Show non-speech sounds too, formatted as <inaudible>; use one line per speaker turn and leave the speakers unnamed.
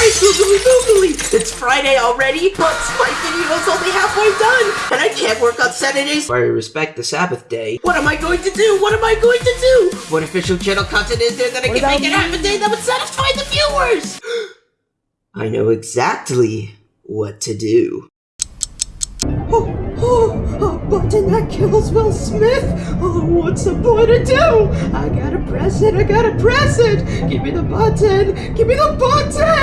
Christ, googly googly. It's Friday already, but my video's only halfway done, and I can't work on Saturdays. I respect the Sabbath day. What am I going to do? What am I going to do? What official channel content is there that I can make it half a day that would satisfy the viewers? <gasps> I know exactly what to do. <gasps> Oh, oh, a button that kills Will Smith. Oh, what's the boy to do? I gotta press it. I gotta press it. Give me the button. Give me the button.